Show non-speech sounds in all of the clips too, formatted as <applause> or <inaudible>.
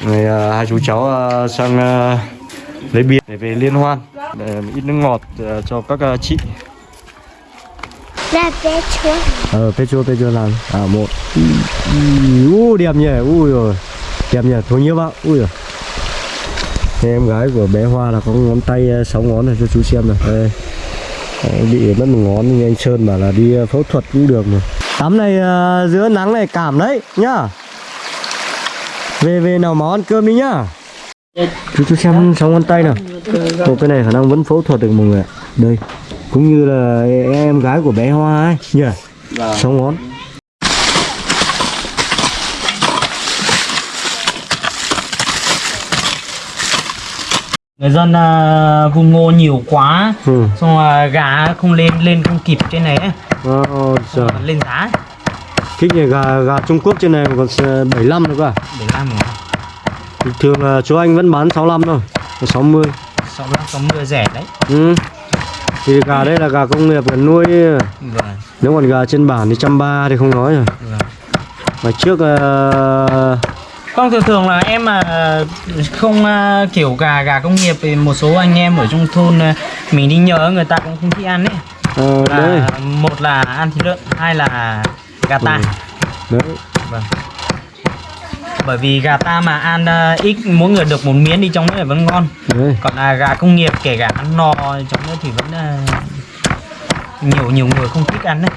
Này, à, hai chú cháu à, sang à, lấy bia để về liên hoan. Để ít nước ngọt à, cho các à, chị. Là bé chúa ờ phê phê làm. À một. U đẹp nhỉ. Ui rồi. Đẹp nhỉ. Thôi nhiều bạn ui rồi. Em gái của bé Hoa là có ngón tay à, sáu ngón này cho chú xem này đây. Bị mất một ngón nhưng anh Sơn bảo là đi à, phẫu thuật cũng được mà. Tắm này à, giữa nắng này cảm đấy nhá về về nào ăn cơm đi nhá. Chú chú xem sáu ngón tay nào. Ồ, cái này khả năng vẫn phẫu thuật được mọi người ạ. Đây cũng như là em gái của bé Hoa ấy. Nhỉ sáu ngón. Người dân à, vùng ngô nhiều quá ừ. xong rồi gà không lên lên không kịp trên này ấy. Xong rồi lên giá Thích nhỉ, gà gà Trung Quốc trên này còn s- 75 nữa cơ à? để làm rồi. Thường là chú anh vẫn bán 65 thôi 60 sáu mươi. sáu mươi rẻ đấy. Ừ. Thì gà đây là gà công nghiệp là nuôi. Vâng. Nếu còn gà trên bản thì trăm ba thì không nói rồi. Vâng. Mà trước ờ, không thường thường là em mà không à, kiểu gà gà công nghiệp thì một số anh em ở trong thôn à, mình đi nhờ người ta cũng không thích ăn ấy. Ờ, đấy, là một là ăn thịt lợn hai là gà ta Ừ. đấy. Vâng. Bởi vì gà ta mà ăn à, ít mỗi người được một miếng đi trong đấy là vẫn ngon. Đấy. Còn là gà công nghiệp kể cả ăn no trong đó thì vẫn à, nhiều nhiều người không thích ăn đấy.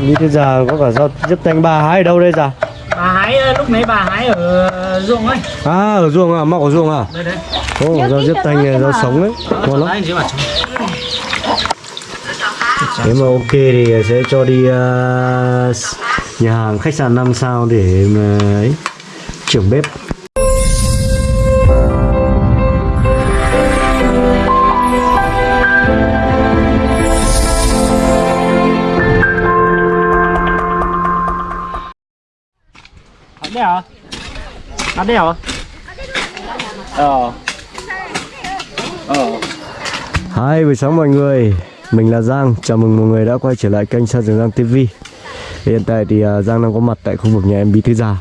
Như thế giờ có cả rau giúp tanh bà hái ở đâu đây già? bà hái à, lúc nãy bà hái ở ruộng ấy. À ở ruộng à, mọc ở ruộng à? đây đấy Ồ, rau giúp này, rau sống đấy Ngon lắm Đấy, dưới mặt trống. Nếu mà ok thì sẽ cho đi ờ, nhà hàng khách sạn 5 sao để mà ấy, trưởng bếp Ở đây hả? Ở đây hả? Ờ. Ờ. Hi, buổi sáng mọi người mình là Giang, chào mừng mọi người đã quay trở lại kênh Sa Trường Giang TV Hiện tại thì à, Giang đang có mặt tại khu vực nhà em Bí Thư Già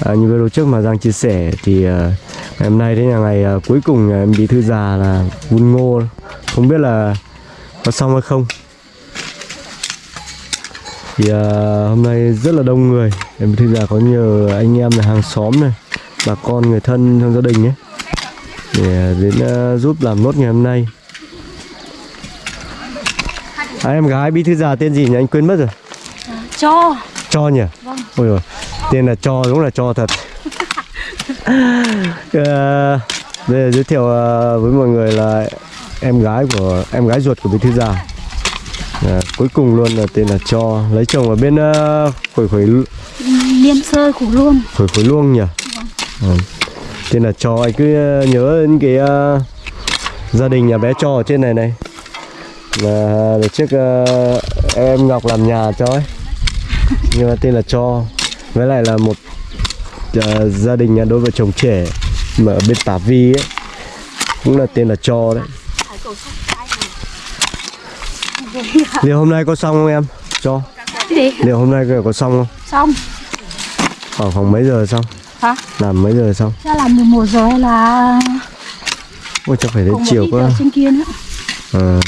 à, Như video trước mà Giang chia sẻ thì à, ngày hôm nay đấy là ngày à, cuối cùng nhà em Bí Thư Già là vun ngô. Không biết là có xong hay không. Thì à, hôm nay rất là đông người. Em Bí Thư Già có nhờ anh em là hàng xóm này Bà con người thân trong gia đình ấy để đến giúp làm nốt ngày hôm nay à, em gái bí thư già tên gì nhỉ? Anh quên mất rồi. Cho. Cho nhỉ? Ôi rồi tên là cho đúng là cho thật. <laughs> Ờ, đây là giới thiệu ờ, với mọi người là em gái của em gái ruột của bí thư già À, cuối cùng luôn là tên là cho. Lấy chồng ở bên uh, khuổi khuổi Liêm sơ của luôn khuổi khuổi luông nhỉ? Ừ. tên là cho. Anh cứ ờ, nhớ đến cái ờ, gia đình nhà bé cho ở trên này này là đợt trước ờ, em Ngọc làm nhà cho ấy. Nhưng mà tên là cho. Với lại là một ờ, gia đình nhà đôi vợ chồng trẻ mà ở bên Tả Vi ấy. Cũng là tên là cho đấy. Liệu hôm nay có xong không em? Cho. Liệu hôm nay có xong không? Xong. Khoảng khoảng mấy giờ xong? Hả? làm mấy giờ xong? Chắc là 11 giờ hay là ôi chắc phải đến chiều quá. trên kia nữa Ờ.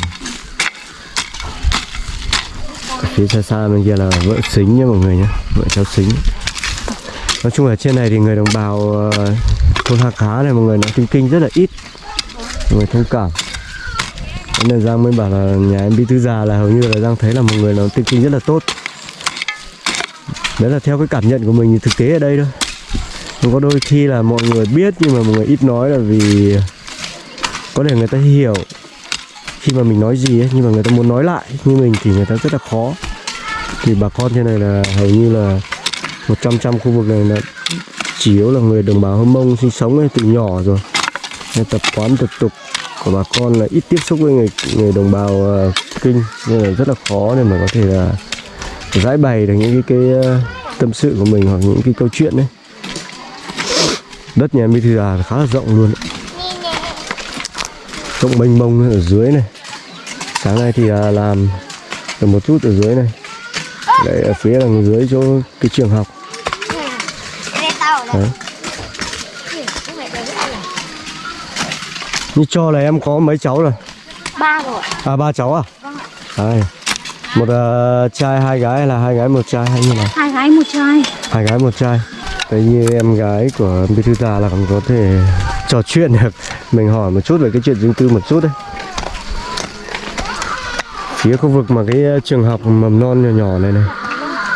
Ở phía xa xa bên kia là vợ xính nhá mọi người nhé, vợ cháu xính. Nói chung là trên này thì người đồng bào ờ, thôn hạ Cá này mọi người nói tiếng kinh rất là ít. Mọi người thông cảm. Thế nên Giang mới bảo là nhà em Bí Thư Già là hầu như là Giang thấy là một người nó tiếng kinh rất là tốt. Đấy là theo cái cảm nhận của mình thì thực tế ở đây thôi. Nhưng có đôi khi là mọi người biết nhưng mà mọi người ít nói là vì có thể người ta hiểu khi mà mình nói gì ấy nhưng mà người ta muốn nói lại như mình thì người ta rất là khó. Thì bà con trên này là hầu như là một trăm trăm khu vực này là chủ yếu là người đồng bào Hơ mông sinh sống ấy, từ nhỏ rồi. Nên tập quán tập tục của bà con là ít tiếp xúc với người người đồng bào uh, kinh nên là rất là khó để mà có thể là giải bày được những cái, cái uh, tâm sự của mình hoặc những cái câu chuyện đấy đất nhà Mỹ Thư là khá là rộng luôn. ấy rộng mênh mông ở dưới này. Sáng nay thì à, làm được một chút ở dưới này. Lại ở phía đằng dưới chỗ cái trường học. Đấy. như cho là em có mấy cháu rồi? Ba rồi. À ba cháu à? Đấy. một ờ, trai hai gái là hai gái một trai hay như nào? Hai gái một trai. Hai gái một trai Đấy như em gái của bí thư già là còn có thể trò chuyện được. Mình hỏi một chút về cái chuyện riêng tư một chút đấy. Phía khu vực mà cái ờ, trường học mầm non nhỏ nhỏ này này.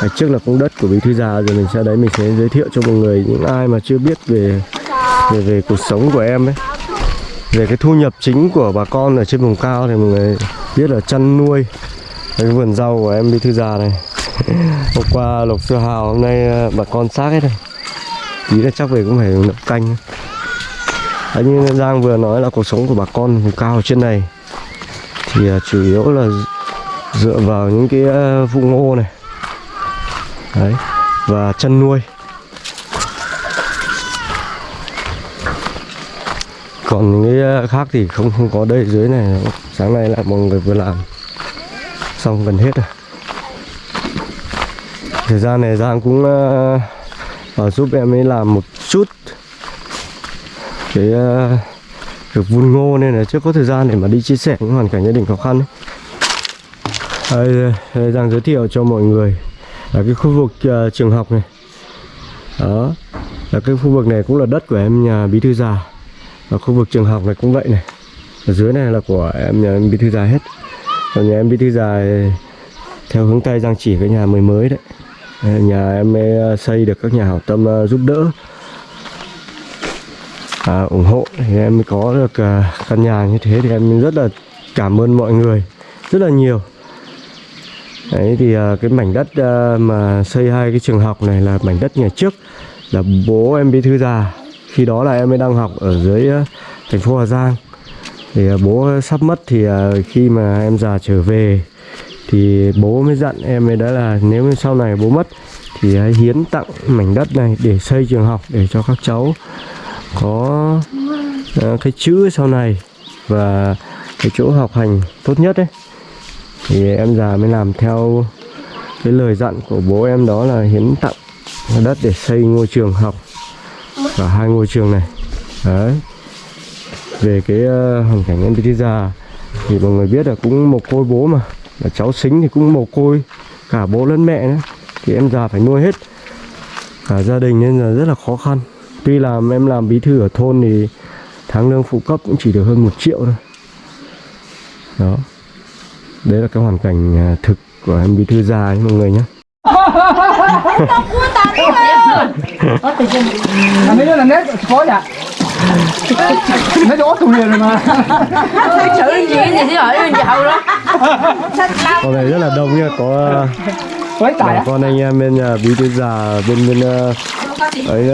Đấy, trước là cũng đất của bí thư già rồi mình sẽ đấy mình sẽ giới thiệu cho mọi người những ai mà chưa biết về về về cuộc sống của em ấy. Về cái thu nhập chính của bà con ở trên vùng cao thì mọi người biết là chăn nuôi cái vườn rau của em bí thư già này. <laughs> Hôm qua lộc xưa hào hôm nay ờ, bà con xác hết rồi tí là chắc về cũng phải nậm canh. Đấy, như Giang vừa nói là cuộc sống của bà con vùng cao ở trên này. Thì à, chủ yếu là dựa vào những cái à, vụ ngô này. Đấy và chăn nuôi. Còn những cái à, khác thì không không có đây dưới này. Sáng nay lại mọi người vừa làm. Xong gần hết rồi. Thời gian này Giang cũng uh, và giúp em ấy làm một chút cái uh, việc vun ngô nên là chưa có thời gian để mà đi chia sẻ những hoàn cảnh gia đình khó khăn ấy. Đây, đây đang giới thiệu cho mọi người là cái khu vực uh, trường học này. Đó là cái khu vực này cũng là đất của em nhà bí thư già. Và khu vực trường học này cũng vậy này. Ở dưới này là của em nhà em bí thư già hết. Còn nhà em bí thư già theo hướng tây giang chỉ cái nhà mới mới đấy. Ờ, nhà em ờ, xây được các nhà hảo tâm ờ, giúp đỡ. À, ủng hộ thì em mới có được căn nhà như thế thì em rất là cảm ơn mọi người rất là nhiều. Đấy thì cái mảnh đất mà xây hai cái trường học này là mảnh đất ngày trước là bố em bí thư già khi đó là em mới đang học ở dưới thành phố Hà Giang. Thì bố sắp mất thì khi mà em già trở về thì bố mới dặn em ấy đó là nếu như sau này bố mất thì hãy hiến tặng mảnh đất này để xây trường học để cho các cháu có ờ, cái chữ sau này và cái chỗ học hành tốt nhất đấy thì em già mới làm theo cái lời dặn của bố em đó là hiến tặng đất để xây ngôi trường học và hai ngôi trường này. Đấy. Về cái uh, hoàn cảnh em tí già thì mọi người biết là cũng một côi bố mà là cháu xính thì cũng một côi cả bố lẫn mẹ nữa thì em già phải nuôi hết cả gia đình nên là rất là khó khăn tuy là em làm bí thư ở thôn thì tháng lương phụ cấp cũng chỉ được hơn một triệu thôi đó đấy là cái hoàn cảnh à, thực của em bí thư già ấy mọi người nhé Nó gió tụi liền rồi mà. Xử gì gì chứ hỏi bên giàu đó. Con này rất là đông nha có à, Quấy tài bà con anh em bên nhà bí thư già bên bên à, ấy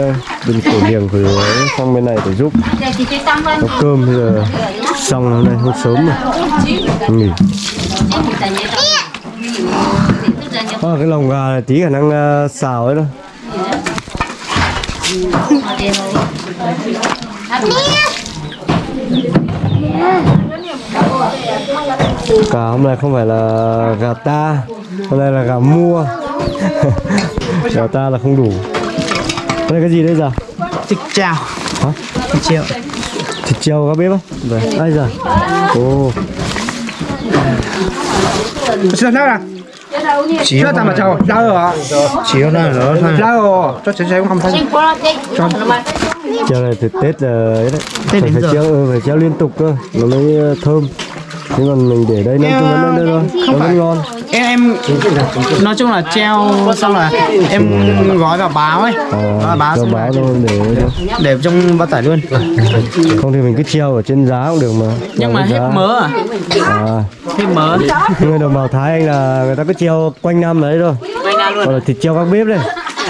bên cổ niềng của ấy sang bên này để giúp. Nấu cơm bây giờ xong hôm nay hôm sớm rồi nghỉ. À, cái lồng gà này tí khả năng à, xào ấy thôi Gà hôm nay không phải là gà ta Hôm nay là gà mua. <laughs> Gà ta là không đủ. Đây là cái gì đây giờ? thịt chào Hả? thịt chiều Thịt treo các bếp á? Vâng Đây giờ? Ồ. Xin sao nè chỉ Chưa tạm mà chào. Ra rồi ạ chỉ nó nữa Ra rồi. Cho chị chị cũng không thấy Treo này từ Tết là ấy đấy. Tết phải, phải giờ. treo, ừ, phải treo liên tục cơ Nó mới ờ, thơm. Thế còn mình để đây nó cũng vẫn đây thôi Nó vẫn ngon. em em nói chung là treo xong là em gói vào báo ấy. Gói À, báo cho xong báo thôi để để trong bao tải luôn. Không thì mình cứ treo ở trên giá cũng được mà. Nhưng mà hết giá. mớ à? À. Hết mớ. Nhưng người đồng bào Thái anh là người ta cứ treo quanh năm đấy thôi. Quay ra luôn. Gọi là thịt treo các bếp đây.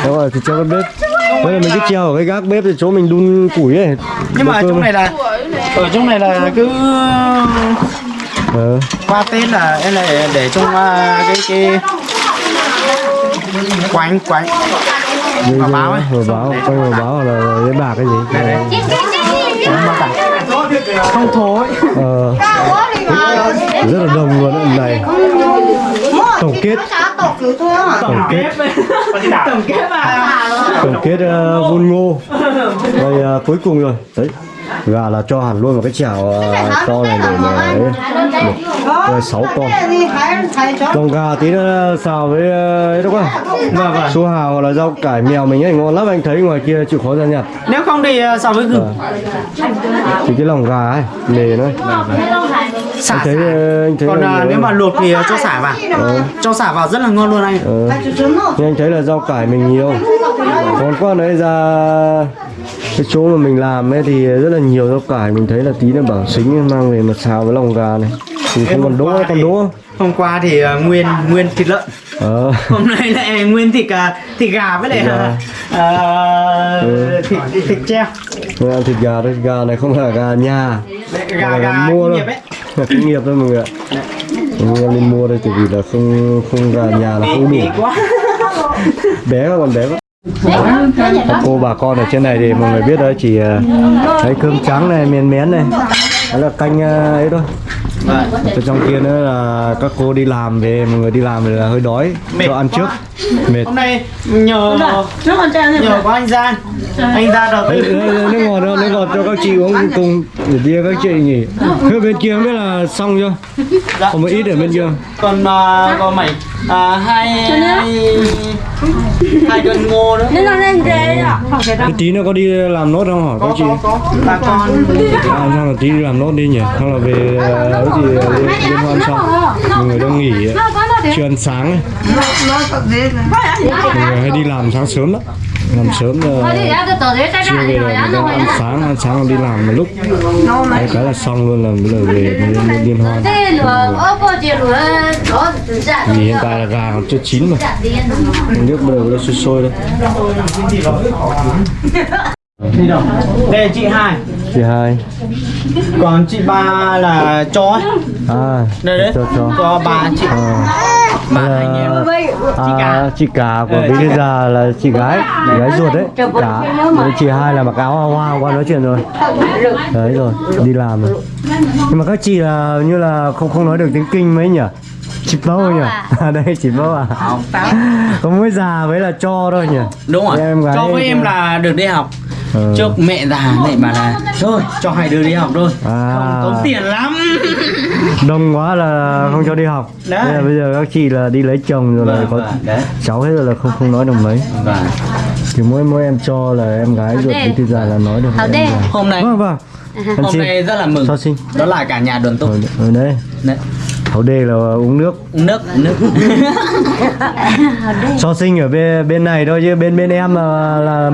Đó là thịt treo các bếp Đây là mình cứ treo ở cái gác bếp thì chỗ mình đun củi ấy. Nhưng mà cơm trong này là ở trong này là cứ Ờ. qua tết là em lại để trong à, cái cái quánh quánh như- báo ấy. vào báo quanh vào báo là cái bạc cái gì. Không thối ờ. rất là đông luôn này tổng kết. tổng kết. tổng kết à tổng kết uh, vun ngô rồi ờ, cuối cùng rồi. Đấy gà là cho hẳn luôn một cái chảo ờ, to này để mà ấy. Một, rồi sáu con. con gà tí nữa xào với ờ, ấy đó quá vâng vâng su hào hoặc là rau cải mèo mình ấy ngon lắm anh thấy ngoài kia chịu khó ra nhặt nếu không thì ờ, so với gừng. Thì cái lòng gà ấy mề nó xả anh thấy ờ, anh thấy còn à, nếu mà luộc thì cho xả vào. cho xả vào rất là ngon luôn anh. Ờ. Nhưng anh thấy là rau cải mình nhiều. Còn qua đấy ra cái chỗ mà mình làm ấy thì rất là nhiều rau cải. Mình thấy là tí là bảo xính mang về mà xào với lòng gà này thì không còn đỗ còn đỗ hôm qua thì ờ, nguyên nguyên thịt lợn. Ờ. <laughs> Hôm nay lại nguyên thịt à, thịt gà với lại Thịt gà. à, à, Ừ. thịt thịt treo. Ăn thịt gà đây gà này không phải là gà nhà. Gà Gà gà mua đâu. nghiệp ấy. Là công nghiệp thôi mọi người ạ. Mình em lên mua đây tại vì là không không gà nhà là không đủ. <laughs> bé quá còn bé quá. Các cô bà con ở trên này thì mọi người biết đấy chỉ thấy cơm trắng này miên mén này. Đó là canh ấy thôi Vâng. Ở trong kia nữa là các cô đi làm về mọi người đi làm về là hơi đói. Mệt cho ăn trước. Mệt. Hôm nay nhờ nhờ có anh gian. Anh ra đầu Đấy, tư đấy, đấy, nước ngọt đâu nước ngọt cho các chị uống cùng để bia các chị nhỉ. Thế bên kia không biết là xong chưa? Dạ. còn một ít ở bên kia. Còn uh, có mày. À, hai hai hai cân ngô nữa. Nên là lên ghế à tí nữa có đi làm nốt không hỏi các chị? có có. Bà con À, xong là tí đi làm nốt đi nhỉ? Xong là về ấy thì ờ, liên, hoan xong Mọi người đang nghỉ chưa ăn sáng ấy. Mọi người hay đi làm sáng sớm đó Làm sớm là đấy chiều về là người ta ăn sáng Ăn sáng là đi làm một lúc. Đấy, cái là xong luôn là bây giờ về mới liên hoan. Từ dạ Vì hiện tại là gà còn chưa chín mà. Dạ Nước bắt đầu nó sôi sôi đấy đi đâu? Đây là chị hai Chị hai. Còn chị ba là chó ấy. À đây đấy. cho cho. Cho bà chị. À. bà anh em. à, chị cả của Thư Già là chị gái. Chị gái ruột đấy. Cả. Đấy, chị hai là mặc áo hoa hoa qua nói chuyện rồi. Đấy rồi đi làm rồi. Nhưng mà các chị là như là không không nói được tiếng kinh mấy nhỉ? Chị bâu nhỉ? À <laughs> đây chị bâu à có mỗi già với là cho thôi nhỉ? Đúng rồi. Em gái cho với em là được đi học Ờ. trước mẹ già mẹ bà là thôi cho hai đứa đi học thôi. À. không tốn tiền lắm. Đông quá là không cho đi học. Đấy. Là bây giờ các chị là đi lấy chồng rồi là Vâng, có vâng, đấy. cháu hết rồi là không không nói được mấy. Và thì mỗi mỗi em cho là em gái ruột đê. Bí Thư Già là nói được đê. hôm nay vâng vâng. Ăn hôm xin. nay rất là mừng. Sao xin. Đó là cả nhà đoàn tụ. Ở, ở đây đấy. Hậu đề là uống nước. Uống nước uống nước. <laughs> So sinh ở bên bên này thôi chứ bên bên em là là,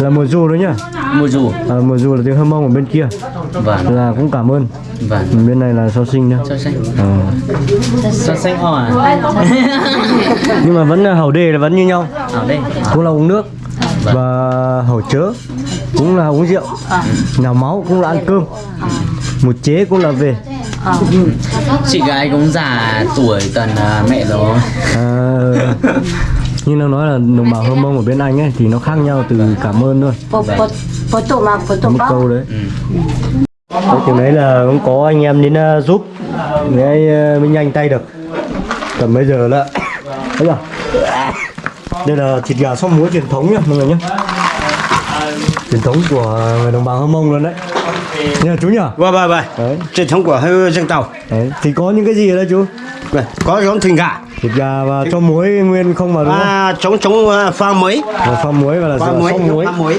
là mùa du đấy nhá. Mua dù à, mùa du là tiếng hâm mông ở bên kia. Vâng. Là cũng cảm ơn. Vâng. Bên này là so sinh nhá. Cho xanh Ờ. cho xanh o à nhưng mà vẫn là hậu đề là vẫn như nhau. Ở đây cũng là uống nước và hậu chớ. Cũng là uống rượu. Nào máu cũng là ăn cơm. Một chế cũng là về. Chị gái cũng già tuổi tần à, mẹ rồi. À, <laughs> như nó nói là đồng bào hơ mông ở bên anh ấy thì nó khác nhau từ cảm ơn thôi. Một câu đấy. Đấy, chừng đấy là cũng có anh em đến uh, giúp để uh, mới nhanh tay được. Tầm bây giờ là <coughs> thấy chưa đây là thịt gà xóc muối truyền thống nhá mọi người nhé truyền thống của người đồng bào hơ mông luôn đấy. Nha chú nhỉ? Vâng vâng vâng. đấy, Truyền thống của dân tộc. đấy. Thì có những cái gì ở đây chú Vâng, Có giống thịt gà. thịt gà và cho muối nguyên không vào đúng không À, chống chống à, pha muối. và pha muối và là Pha muối, muối pha muối.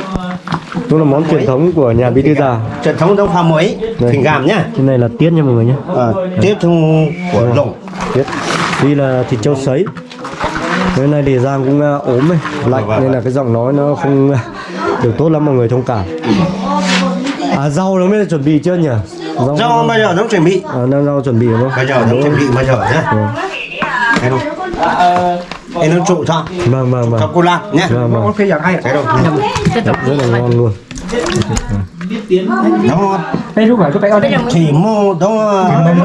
cũng là món truyền thống của nhà bí thư già Truyền thống giống pha muối. Thịt gà nhá. cái này là tiết nha mọi người nhé À, tiếp theo của lồng. Biết. Đây là thịt trâu sấy. Cái này để Giang cũng uh, ốm ấy, lạnh vâng, nên là cái giọng nói nó không được tốt lắm mọi người thông cảm. À rau nó mới chuẩn bị chưa nhỉ? Rau, Rau bây giờ nó chuẩn bị. à, nó rau chuẩn bị đúng không? Bây giờ nó chuẩn bị bây giờ nhá. Thấy không? Em nó trụ thôi. Vâng vâng vâng. Cho cô làm nhá. Vâng vâng. Thấy đâu? Rất là ngon luôn. Ngon. đây lúc này tôi phải ở đây Chỉ mô đó Mông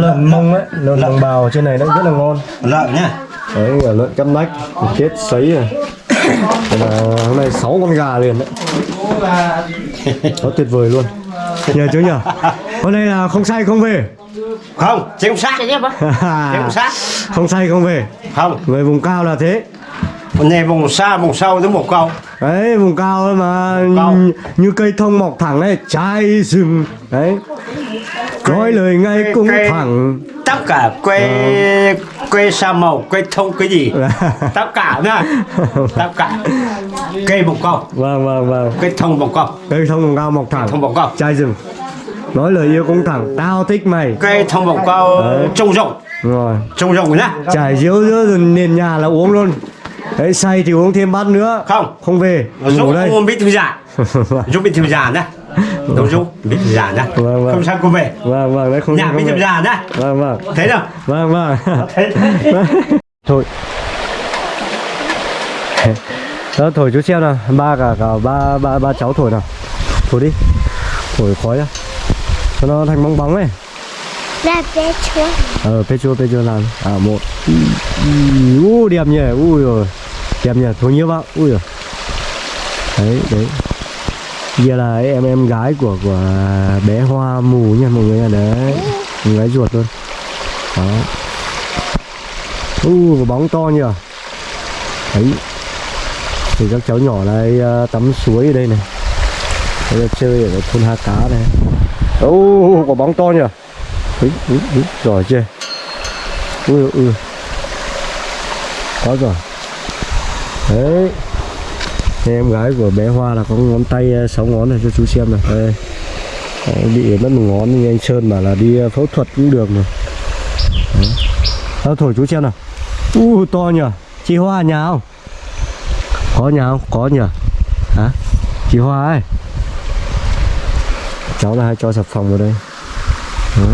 lợn mông ấy, lợn đồng bào trên này nó rất là ngon. lợn nhá. Đấy, cả lợn cắt nách, chết sấy rồi. Đây là hôm nay 6 con gà liền đấy. Nó tuyệt vời luôn. Nhờ chú nhỉ? hôm nay là không say không về. Không không sát. Không sát. Không say không về. Không. Người vùng cao là thế. Còn này vùng xa vùng sâu tới một câu đấy vùng cao mà Cao. như, cây thông mọc thẳng ấy trái rừng. Đấy. Nói lời ngay cũng cây- thẳng. tất cả quê quê sa màu quê thông cái gì? <laughs> Tất cả nhá <laughs> tất cả cây một câu vâng vâng vâng. Cây thông một câu cây thông vùng cao mọc thẳng. Thông một câu trái rừng. Nói lời yêu cũng thẳng. Tao thích mày. Cây thông một câu trông rộng. Rồi. Trông rộng nhá. Trải diếu giữa rừng nền nhà là uống luôn. Đấy say thì uống thêm bát nữa. Không. Không về. Dũng ngủ đây. không biết thư giãn. <laughs> Dũng biết thư giãn nhá. Đúng Dũng thư giãn nhá. Vâng, vâng. không sao cô về. Vâng vâng đấy không nhà thư giãn nhá. Vâng vâng. Thấy đâu vâng vâng. <laughs> Thôi <laughs> đó thổi chú xem nào. Ba cả cả ba ba ba cháu thổi nào. Thổi đi. Thổi khói ra cho nó thành bong bóng ấy. Là bé chúa ờ pê chua pê chua làm. À một. U đẹp nhỉ. Ui rồi đẹp nhỉ. Thổi nhiều vào ui rồi đấy đấy. Giờ là em em gái của của bé Hoa mù nha mọi người đấy. Em gái ruột luôn. Đó. U uh, bóng to nhỉ. Đấy thì các cháu nhỏ này ờ, tắm suối ở đây này. Đây là chơi ở thôn Ha Cá này. Ô quả bóng to nhỉ? Úi, úi, úi, giỏi chưa? Ui ui có rồi đấy. Thế em gái của bé Hoa là có ngón tay ờ, sáu ngón này cho chú xem này đây. Bị mất một ngón nhưng anh Sơn bảo là đi ờ, phẫu thuật cũng được rồi Đó, thổi chú xem nào. U to nhỉ? Chị Hoa nhà không? Có nhà không? Có nhỉ hả? Chị Hoa ấy cháu là hay cho sập phòng vào đây. Đó.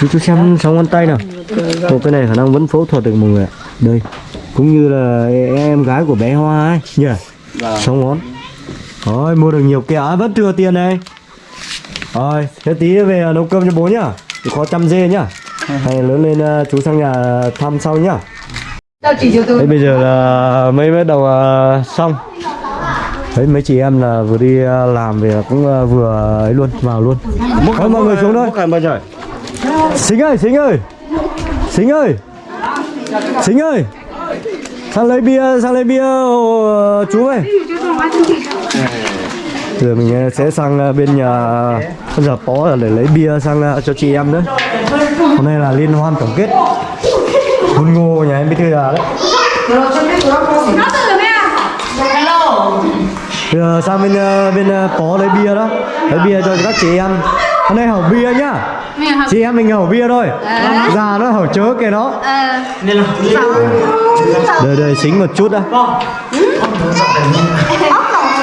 chú chú xem sáu ngón tay nào. Một cái này khả năng vẫn phẫu thuật được mọi người ạ. Đây. Cũng như là em gái của bé Hoa ấy. Nhỉ sáu ngón. Rồi mua được nhiều kẹo. À, vẫn thừa tiền này rồi thế tí về nấu cơm cho bố nhá. Có trăm dê nhá. Hay lớn lên ờ, chú sang nhà thăm sau nhá Đấy bây giờ là mấy bắt đầu ờ, xong. Đấy mấy chị em là vừa đi ờ, làm về cũng ờ, vừa ấy luôn vào luôn. Thôi mọi người xuống thôi. Xính ơi Xính ơi. Xính ơi. Xính ơi. Sang lấy bia sang lấy bia ờ, chú ơi Giờ mình sẽ sang bên nhà con giờ bó để lấy bia sang cho chị em nữa. Hôm nay là liên hoan tổng kết Hôn ngô nhà em biết thư già đấy. Bây giờ sang bên ờ, bên ờ, bó lấy bia đó. Lấy bia cho các chị em hôm nay hỏng bia nhá. Chị em mình hỏng bia thôi. Già nó hỏng chớ kìa nó. Đây đây xính một chút đã.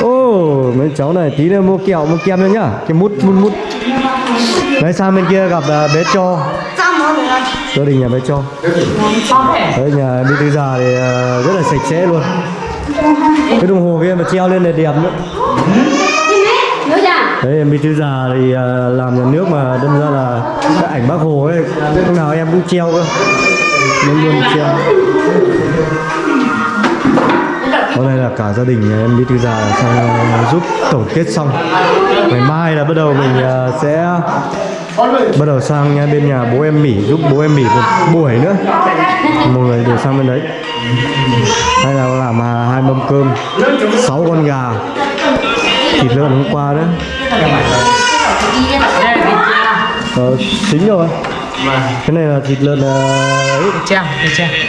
Ô mấy cháu này tí nữa mua kẹo mua kem nữa nhá. Cái mút mút mút. Đấy sang bên kia gặp ờ, bé cho gia đình nhà bé cho. Đấy, nhà đi từ già thì ờ, rất là sạch sẽ luôn. Cái đồng hồ kia mà treo lên là đẹp nữa. Đấy, em đi từ già thì ờ, làm nhà nước mà đâm ra là cái ảnh bác hồ ấy, lúc nào em cũng treo cơ. Luôn luôn treo. Hôm nay là cả gia đình nhà em đi từ già sang ờ, giúp tổng kết xong. Ngày mai là bắt đầu mình sẽ bắt đầu sang nhà bên nhà bố em Mỹ giúp bố em Mỹ một buổi nữa. Mọi người đều sang bên đấy. Hay là làm hai mâm cơm sáu con gà thịt lợn hôm qua nữa ờ, xính rồi. Cái này là thịt lợn ờ, ấy. Treo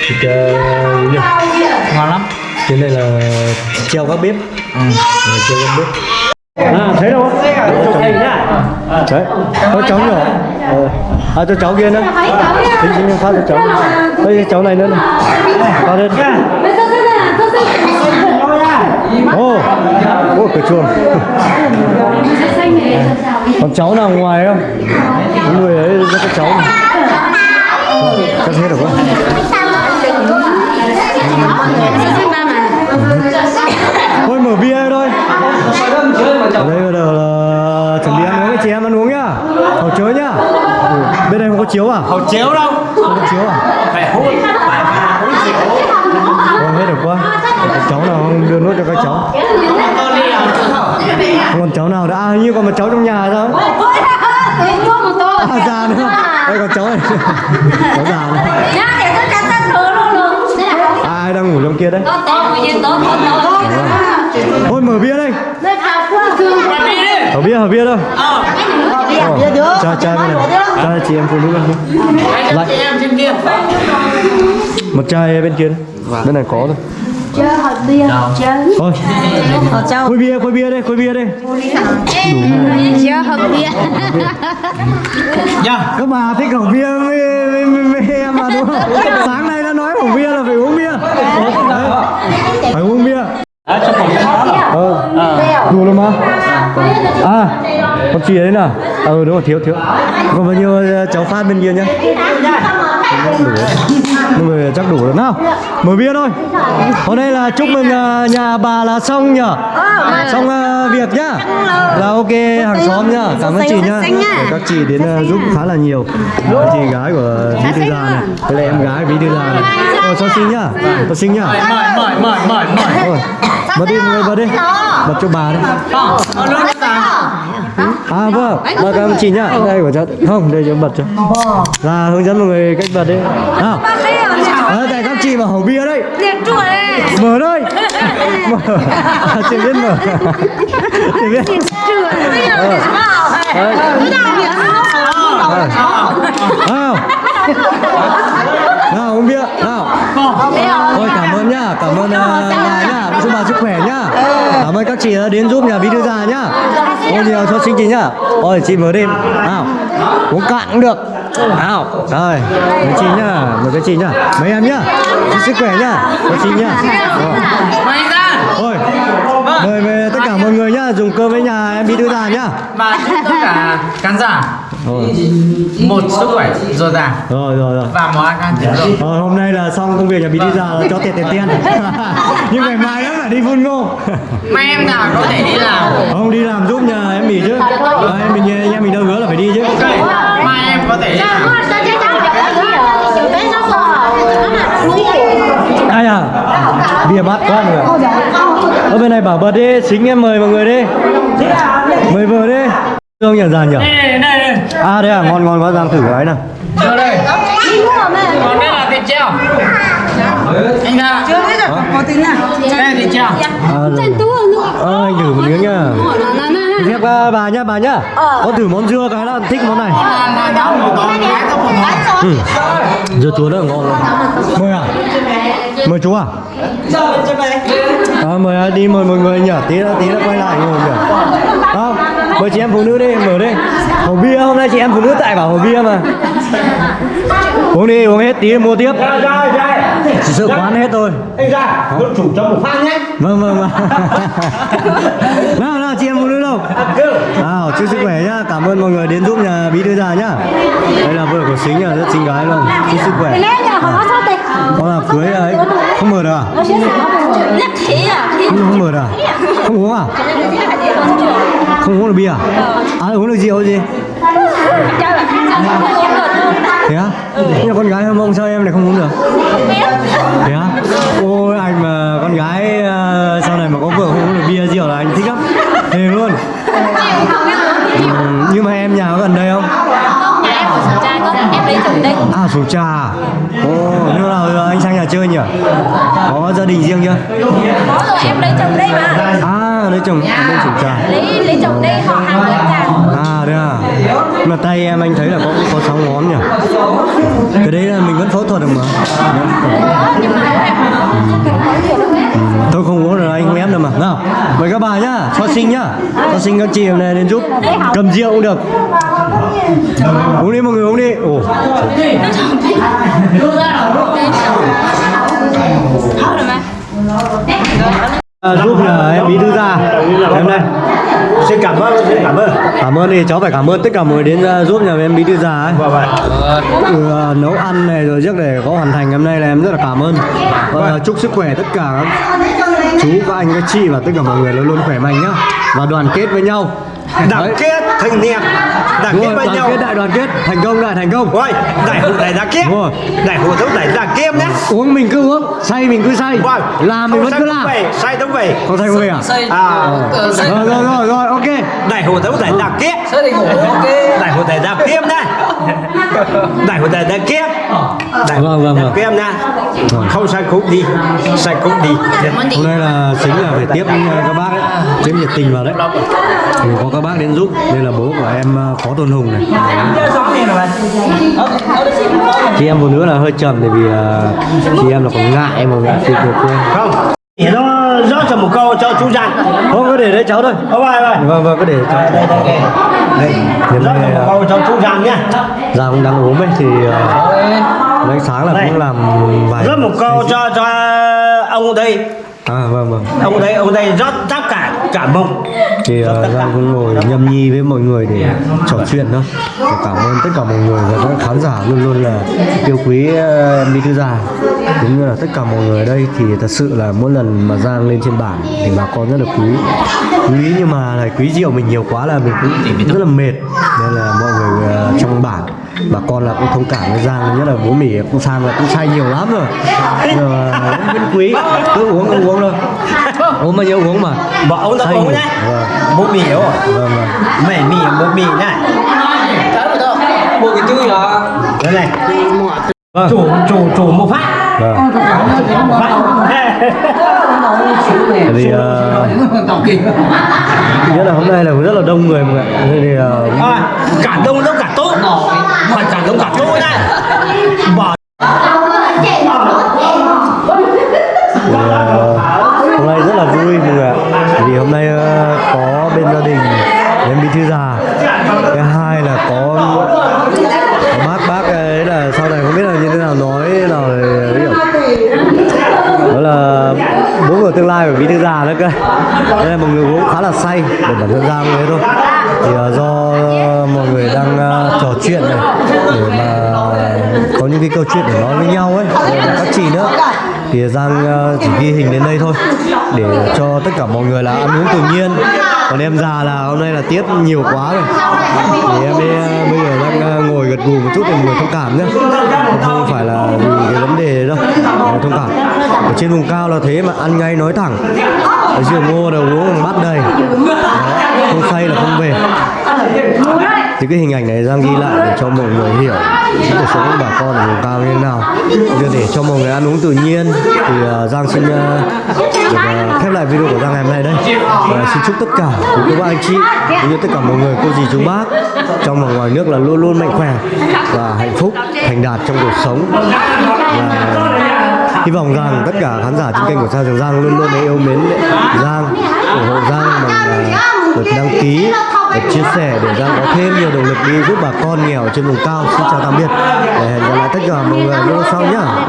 thịt uh, ngon lắm. Cái này là treo các bếp. Ừ. treo các bếp à thấy đâu? Đấy. Có cháu nhỏ ờ. à cho cháu kia nữa. Xin xin phát cho cháu. Đây cháu này nữa này. phát lên. Ô. Ô cửa chuồng. Còn cháu nào ngoài không? Có người ấy rất các cháu. Này cắt hết rồi. Quá ở đây bây giờ là chuẩn bị ăn uống chị em ăn uống nhá. Hầu chớ nhá. Ừ. bên đây không có chiếu à? Hậu chiếu đâu. Không có chiếu à? Phải hút phải hút rượu Thôi hết được quá. Các cháu nào không đưa nốt cho các cháu? Không còn cháu nào nữa. À như còn một cháu trong nhà sao à già nữa. Đây còn cháu này. Cháu già này à, ai đang ngủ trong kia đấy? Thôi mở bia đây mở bia mở bia thôi Ờ, cho cho bên này. cho chị em phụ nữ kia lại. em trên kia. Một chai bên kia đấy. bên này có thôi. Chơi hộp bia thôi. Khối bia khối bia đây khối bia đây. Chơi hộp bia. Dạ. Các bà thích khẩu bia với, em mà đúng không? Sáng nay đã nói khẩu bia là phải uống bia bia ờ. Đủ rồi mà. À con chị đấy nào ờ đúng rồi thiếu thiếu. Còn bao nhiêu cháu phát bên kia nhá. Đủ nhưng mà chắc đủ rồi. Nào mở bia thôi. Hôm nay là chúc mừng nhà bà là xong nhở? Xong việc nhá. Là ok hàng xóm nhá. Cảm ơn chị nhá. Các chị đến giúp khá là nhiều. Đây chị gái của bí thư gia này. Là em gái bí thư gia này. Ồ cho xin nhá. Cho xin nhá. Mời mời mời mời mời bật đi mọi người bật đi. Bật cho bà đi. Ờ, ờ, à vâng. Bật ơn chị nhá. Đây của cháu không đây cho bật cho. Là hướng dẫn mọi người cách bật đi. Nào. Ờ, tại các chị mà hổ bia đây mở đây. Mở. <laughs> À, chị biết mở. Chị biết. Ờ. Đấy. Ờ. nào uống bia. Nào. Thôi cảm ơn nhá, cảm ơn uh, bà nhá, chúc bà sức khỏe nhá. Cảm ơn các chị đã đến giúp nhà bí thư già nhá. Ôi nhiều cho xin chị nhá. Ôi chị mở đêm. Nào. Uống cạn cũng được. Nào. Rồi. Mời chị nhá, mời các chị nhá. Mấy em nhá. Chúc sức khỏe nhá. Các chị nhá. Rồi. Mời ra Thôi. Mời mời tất cả mọi người nhá, dùng cơm với nhà em bí thư già nhá. và tất cả khán giả. Một sức khỏe dồi dào Rồi rồi rồi. và món ăn rượu Ờ, hôm nay là xong công việc nhà bí thư già là cho tiền tiền tiền. Nhưng ngày mai nữa phải đi phun ngô. mai em nào có thể đi làm Không đi làm giúp nhà em mỉ chứ à, em mình anh em mình đâu hứa là phải đi chứ ok mai em có thể đi làm ai à bia mát quá mọi người ở bên này bảo bật đi xính em mời mọi người đi mời vợ đi không nhận ra nhỉ à đây à ngon ngon quá giang thử cái này. Vô đây. Còn đây là thịt treo. Anh ra chưa biết rồi có tính nào. Đây là thịt treo. À, ờ, anh thử một miếng nhá. Phép uh, bà nhá bà nhá. Có thử món dưa cái là thích món này. Ừ. dưa chúa rất là ngon luôn. Mời à? Mời chú à? À, mời à, đi mời mọi người nhỉ. Tí nữa tí nữa quay lại ngồi nhỉ. Không mời chị em phụ nữ đi, mở đi. Hồ bia, hôm nay chị em phụ nữ tại bảo hồ bia mà. Uống đi, uống hết tí, mua tiếp chỉ sợ quán hết thôi. Anh ra quân chủ cho một phát nhé. Vâng vâng vâng. <laughs> Nào nào chị em phụ nữ đâu? Nào chúc sức khỏe nhá. Cảm ơn mọi người đến giúp nhà bí thư già nhá. Đây là vợ của xính là rất xinh gái luôn. Chúc sức khỏe. Con là cưới ấy. không mở được à? Không, không mở được à? Không uống à? Không uống được bia à? À uống được rượu gì thế á? Nhưng mà con gái hâm mông sao em lại không uống được? Thế á? Ôi anh mà con gái ờ, sau này mà có vợ không uống được bia rượu là anh thích lắm. Thề luôn. Ừ, nhưng mà em nhà có gần đây không? À sổ trà. Ồ lúc nào anh sang nhà chơi nhỉ? Có gia đình riêng chưa? Em lấy chồng đây mà. À lấy chồng bên sổ trà lấy lấy chồng đây họ hàng lấy chồng à đấy à mà tay em anh thấy là có có sáu ngón nhỉ cái đấy là mình vẫn phẫu thuật được mà tôi không uống rồi anh không ép được mà nào mời các bà nhá cho sinh nhá cho sinh các chị hôm nay đến giúp cầm rượu cũng được uống đi mọi người uống đi ồ à, giúp là em bí thư ra. Em đây. Xin cảm ơn xin cảm ơn. Cảm ơn thì cháu phải cảm ơn tất cả mọi người đến uh, giúp nhà em bí thư già ấy. Vâng vâng. Uh, nấu ăn này rồi trước để có hoàn thành hôm nay là em rất là cảm ơn. Và uh, chúc sức khỏe tất cả các chú các anh các chị và tất cả mọi người luôn luôn khỏe mạnh nhá. Và đoàn kết với nhau đoàn kết thanh niên Đoàn Đúng kết với nhau. kết đại đoàn kết thành công đại thành công Rồi, đại hội đại đoàn kết. Rồi. Đại hội đấu đại đoàn kết nhé. uống mình cứ uống say mình cứ say Vâng. làm mình vẫn cứ say làm say đúng về. không say không về à À, rồi rồi rồi rồi ok đại hội đấu đại đoàn kết. Đại hội đại đoàn kết nhé. Đại hội đại đoàn kết. Đại Vâng, đoàn vâng. kết nhé. Không sai cũng đi, sai cũng đi. hôm nay là chính là phải tiếp uh, các bác ấy tiếp nhiệt tình vào đấy thì có các bác đến giúp đây là bố của em uh, phó tôn hùng này chị em phụ nữ là hơi trầm tại vì chị em là còn ngại mà ngại chịu được quên Không. Để nó rót cho một câu cho chú Giang. không có để đấy cháu thôi Không phải, phải. vâng vâng có để cháu Đây, đây, đây. Đây, nay cho một uh, câu cho chú Giang nhé. Giang cũng đang ốm ấy thì nay sáng là Đây. cũng làm vài Rót một câu cho cho ông đây. à vâng vâng Ông đây, ông đây rót tất cả cả mông. thì uh, Giang cũng ngồi nhâm nhi với mọi người để trò chuyện thôi Và cảm ơn tất cả mọi người và các khán giả luôn luôn là yêu quý uh, em Bí Thư Già. Cũng như là tất cả mọi người ở đây thì thật sự là mỗi lần mà Giang lên trên bản thì bà con rất là quý. Quý nhưng mà là quý rượu mình nhiều quá là mình cũng rất là mệt. Nên là mọi người uh, trong bản bà con là cũng thông cảm với Giang nhất là bố mỉ cũng sang là cũng say nhiều lắm rồi. Nhưng mà vẫn quý. Cứ uống cứ uống thôi uống bao nhiêu uống mà Bỏ ông ta uống nhé. Vâng. Bố mì không? vâng vâng Mẹ mì, bố mì này. Bộ cái chui hả Đây này. Vâng. Chủ, chủ, chủ một phát. vâng Một vì uh, nhất là hôm nay là rất là đông người mọi người thì uh, À, cả đông đông cả tốt. Phải cả đông cả tốt nhá. Bỏ hôm nay ờ, có bên gia đình em bí thư già. Cái hai là có, có bác bác ấy là sau này không biết là như thế nào nói nào hiểu, đó là bố của tương lai của bí thư già đó cơ. Đây là một người cũng khá là say để bản thân giang thế thôi. Thì uh, do uh, mọi người đang uh, trò chuyện này để mà có những cái câu chuyện để nói với nhau ấy và các chị nữa thì giang ờ, chỉ ghi hình đến đây thôi để cho tất cả mọi người là ăn uống tự nhiên. Còn em già là hôm nay là tiết nhiều quá rồi. Thì em ấy, bây giờ đang ờ, ngồi gật gù một chút để người thông cảm nhé không phải là vì cái vấn đề đâu thông cảm. Ở trên vùng cao là thế mà ăn ngay nói thẳng. Ở rượu ngô là uống bắt bát đầy. Đó, không say là không về thì cái hình ảnh này Giang ghi lại để cho mọi người hiểu cuộc sống của bà con ở vùng cao như thế nào. Như để cho mọi người ăn uống tự nhiên thì uh, Giang xin uh, được uh, khép lại video của Giang ngày hôm nay đây. Và xin chúc tất cả quý cô bác anh chị cũng như tất cả mọi người cô dì chú bác trong và ngoài nước là luôn luôn mạnh khỏe và hạnh phúc thành đạt trong cuộc sống. Và hy vọng rằng tất cả khán giả trên kênh của Sao Trường Giang luôn luôn yêu mến Giang ủng hộ Giang bằng uh, lượt đăng ký để chia sẻ để Giang có thêm nhiều động lực đi giúp bà con nghèo trên vùng cao. Xin chào tạm biệt. Để hẹn gặp lại tất cả mọi người video sau nhá.